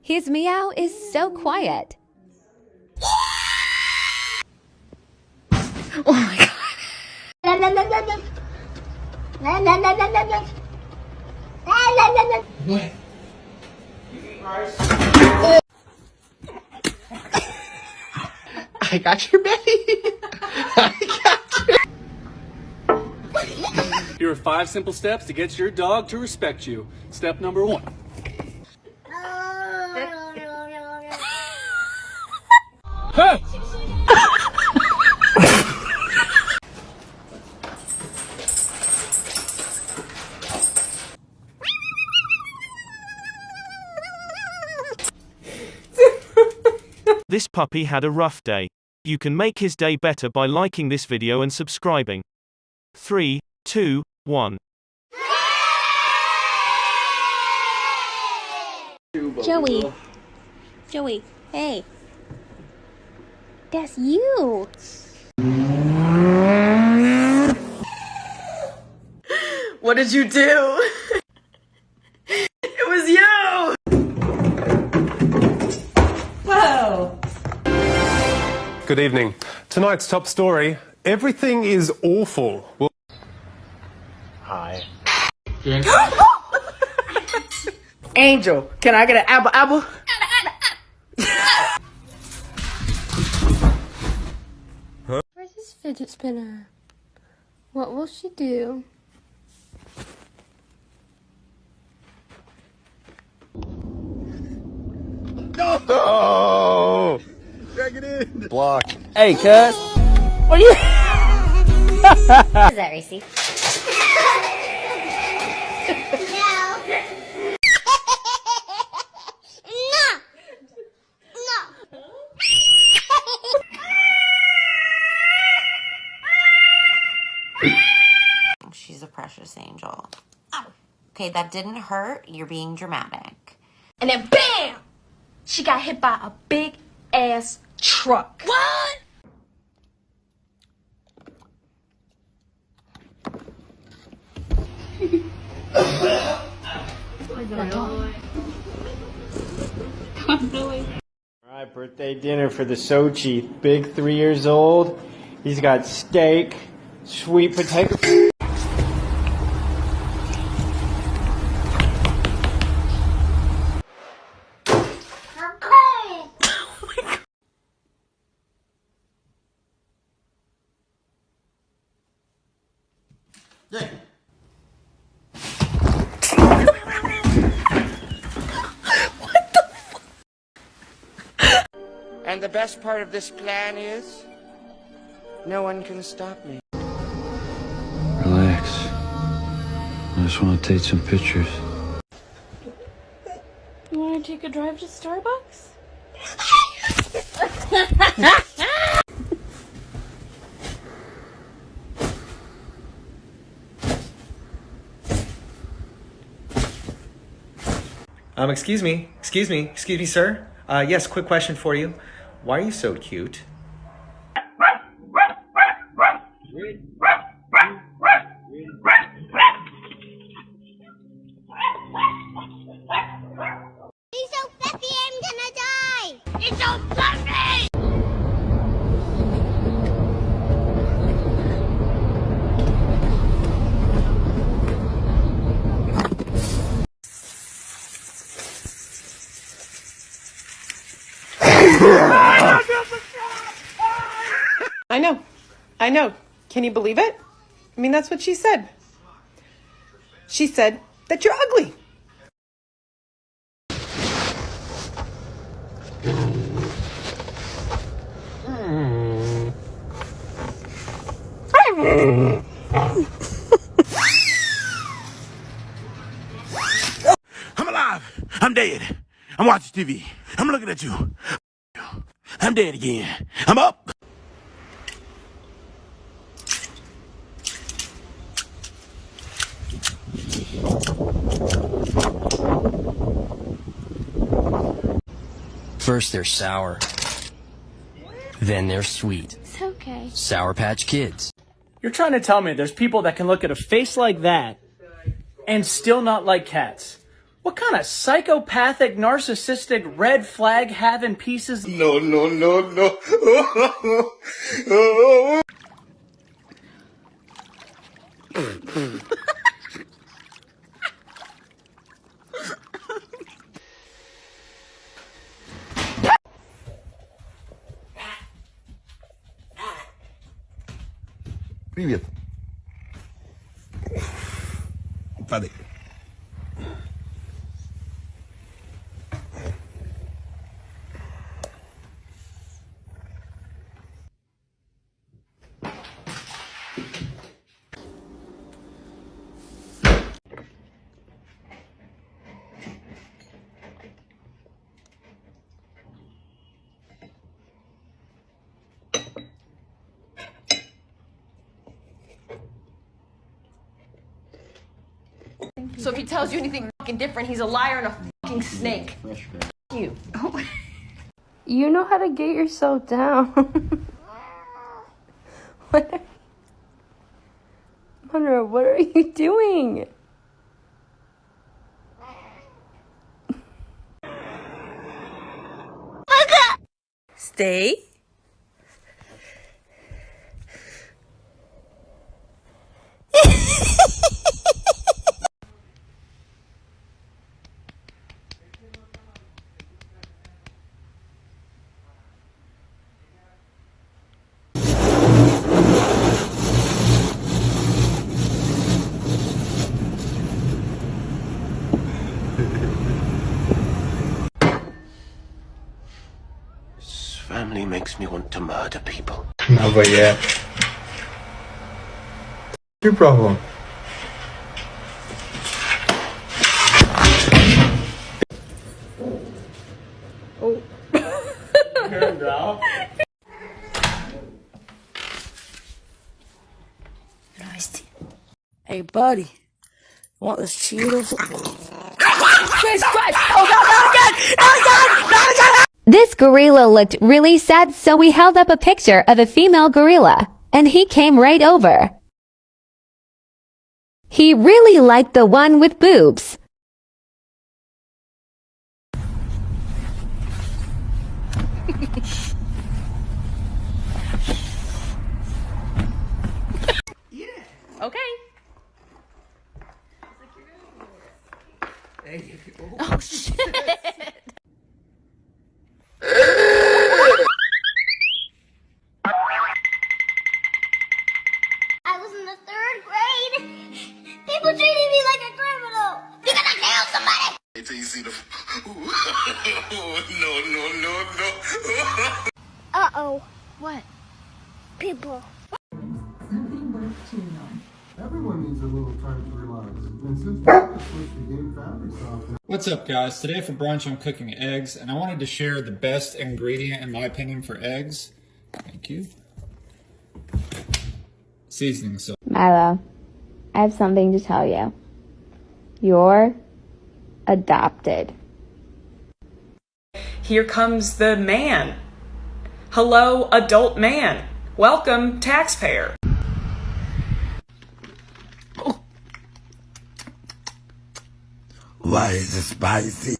His meow is so quiet. Oh my god. I got your baby. I got you. Here are five simple steps to get your dog to respect you. Step number one. This puppy had a rough day. You can make his day better by liking this video and subscribing. 3, 2, 1. Joey. Joey, hey. That's you. What did you do? it was you! Whoa! Good evening. Tonight's top story everything is awful. Well, Hi. Angel, can I get an apple apple? Where's this fidget spinner? What will she do? oh! Drag it in. Block. Hey, cuz. What is that, Racy? She's a precious angel. Ow. Okay, that didn't hurt. You're being dramatic. And then BAM! She got hit by a big ass truck. What? Alright, birthday dinner for the Sochi. Big three years old. He's got steak, sweet potato. And the best part of this plan is no one can stop me. Relax. I just want to take some pictures. You want to take a drive to Starbucks? Um, excuse me, excuse me, excuse me, sir. Uh, yes, quick question for you. Why are you so cute? He's so fluffy, I'm gonna die! He's so fluffy! I know. I know. Can you believe it? I mean, that's what she said. She said that you're ugly. I'm alive. I'm dead. I'm watching TV. I'm looking at you. I'm dead again. I'm up. First they're sour. Then they're sweet. It's okay. Sour Patch Kids. You're trying to tell me there's people that can look at a face like that and still not like cats. What kind of psychopathic, narcissistic, red flag having pieces? No, no, no, no. Привет. Падай. So if he tells you anything fucking different, he's a liar and a fucking snake. You. You know how to get yourself down. what? Monroe, what are you doing? Stay. This family makes me want to murder people. No, but yeah. Your problem. Oh. Hey, buddy. Want this Cheetos? Jesus Christ! Oh God, not again! Not again! Not again! This gorilla looked really sad, so we held up a picture of a female gorilla, and he came right over. He really liked the one with boobs. yeah. Okay. Hey, Oh shit. What's up guys? Today for brunch I'm cooking eggs and I wanted to share the best ingredient in my opinion for eggs. Thank you. Seasoning salt. Milo, I have something to tell you. You're adopted. Here comes the man. Hello, adult man. Welcome, taxpayer. Why is it spicy?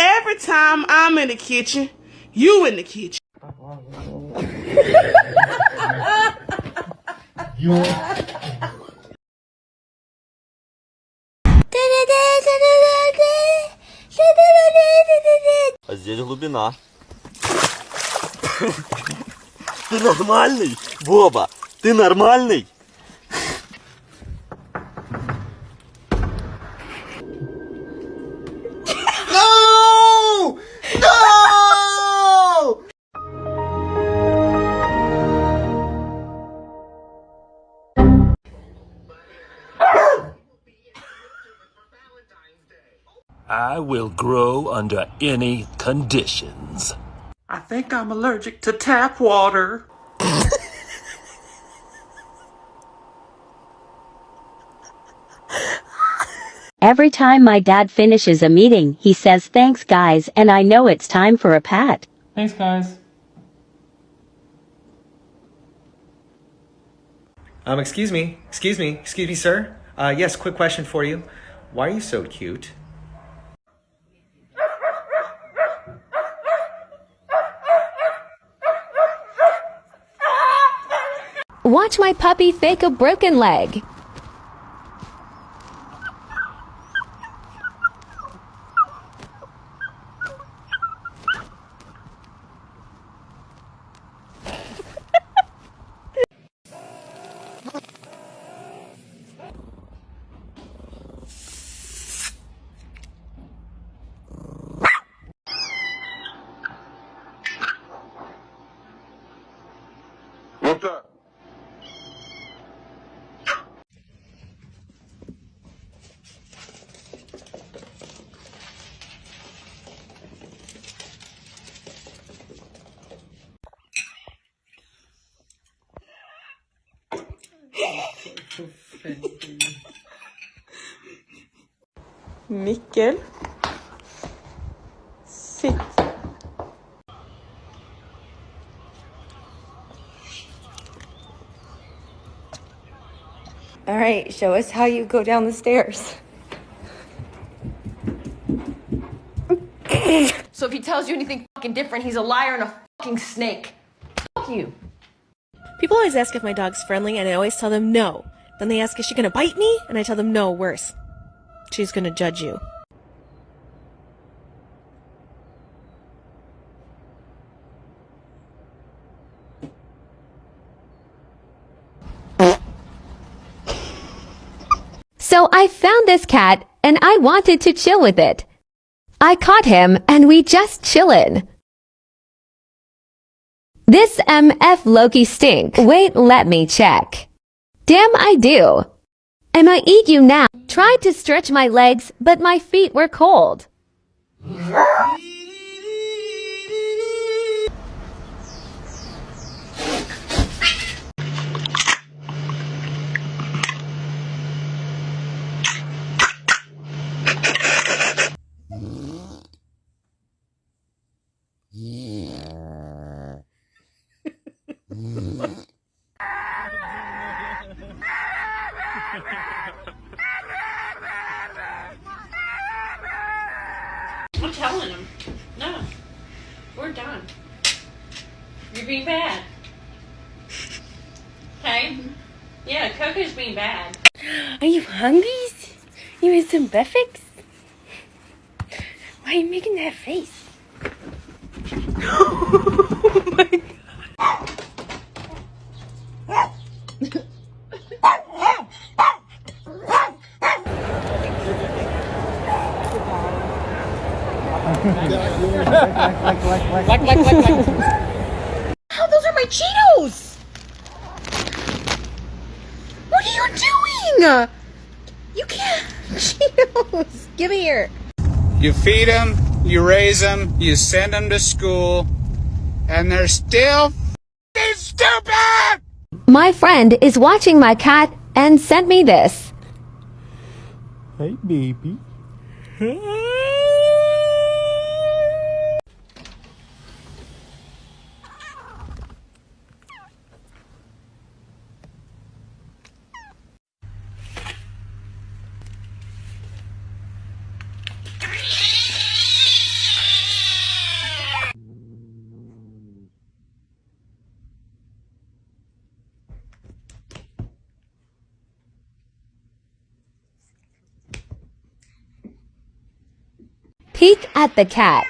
Every time I'm in the kitchen, you in the kitchen. А здесь глубина. Ты нормальный, Боба? Ты нормальный? Grow under any conditions. I think I'm allergic to tap water. Every time my dad finishes a meeting, he says thanks guys and I know it's time for a pat. Thanks, guys. Um, excuse me, excuse me, excuse me, sir. Uh, yes, quick question for you. Why are you so cute? Watch my puppy fake a broken leg. Mikkel. Sitt. All right, show us how you go down the stairs. So if he tells you anything fucking different, he's a liar and a fucking snake. Fuck you. People always ask if my dog's friendly, and I always tell them no. Then they ask, is she gonna bite me? And I tell them no, worse. She's gonna judge you. So I found this cat and I wanted to chill with it. I caught him and we just chillin'. This MF Loki stink. Wait, let me check. Damn, I do. I'ma eat you now. Tried to stretch my legs, but my feet were cold. I'm telling him. No. We're done. You're being bad. Okay? Yeah, Coco's being bad. Are you hungry? You want some breakfast? Why are you making that face? oh my How those are my Cheetos! What are you doing? You can't. Cheetos! Give me here. You feed them, you raise them, you send them to school, and they're still f***ing stupid! My friend is watching my cat and sent me this. Hey, baby. Peek at the cat.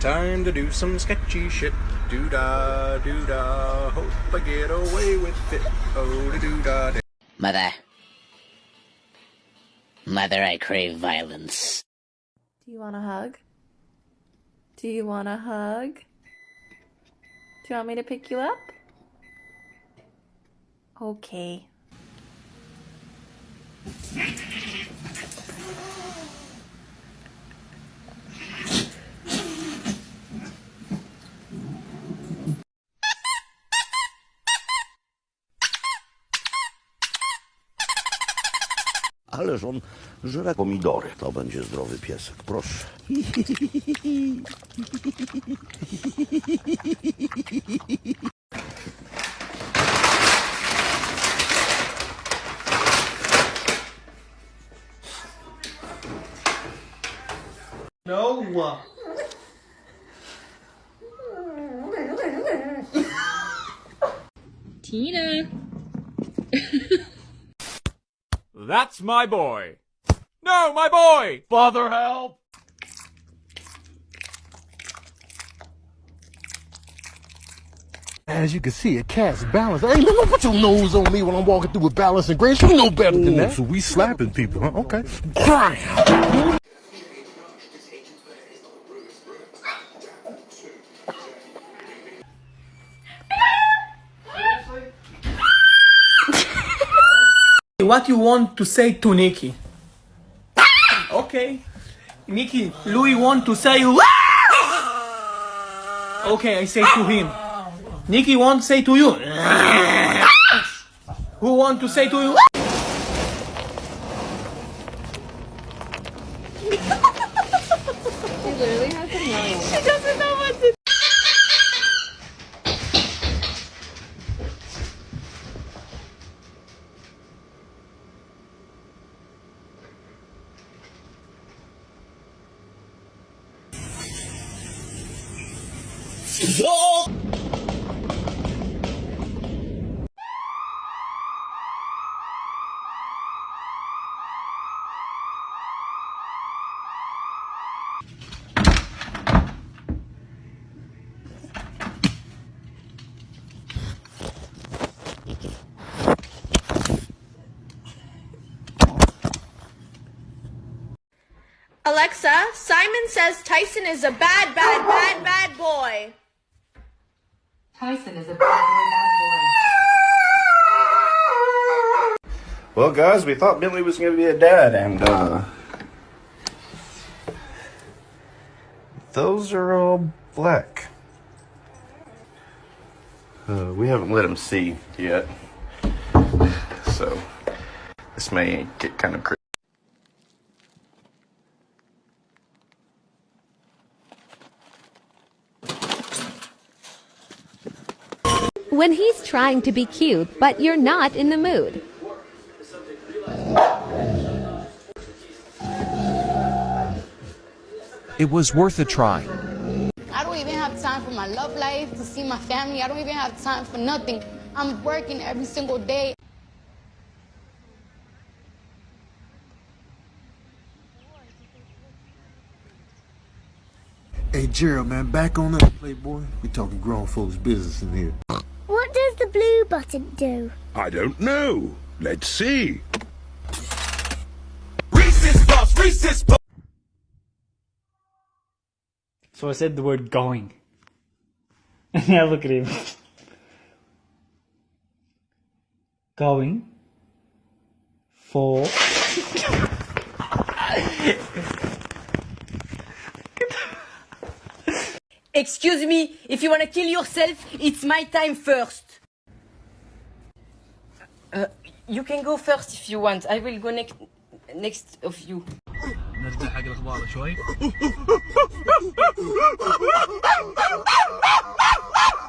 Time to do some sketchy shit. Doo da, doo da. Hope I get away with it. Oh, da doo da. da. Mother. Mother, I crave violence. Do you want a hug? Do you want a hug? Do you want me to pick you up? Okay. Ależ on żre pomidory. To będzie zdrowy piesek, proszę. That's my boy. No, my boy! Father, help! As you can see, a cat's balance. Hey, don't put your nose on me when I'm walking through with balance and grace. You know better than that. So we slapping people, huh? Okay. What you want to say to Nikki? Ah! Okay. Nikki, Louis want to say ah! Okay, I say to ah! him. Nikki want to say to you. Who want to say to you? Alexa, Simon says Tyson is a bad, bad, bad, bad boy. Tyson is a bad boy, bad boy. Well, guys, we thought Bentley was going to be a dad, and uh, those are all black. Uh, we haven't let him see yet, so this may get kind of crazy. When he's trying to be cute, but you're not in the mood. It was worth a try. I don't even have time for my love life, to see my family. I don't even have time for nothing. I'm working every single day. Hey, Gerald, man, back on that Playboy. We talking grown folks business in here. What does the blue button do? I don't know. Let's see. So I said the word going. And now look at him. going for Excuse me, if you want to kill yourself, it's my time first. Uh, you can go first if you want. I will go next next of you. نرجع حق الاخبار شوي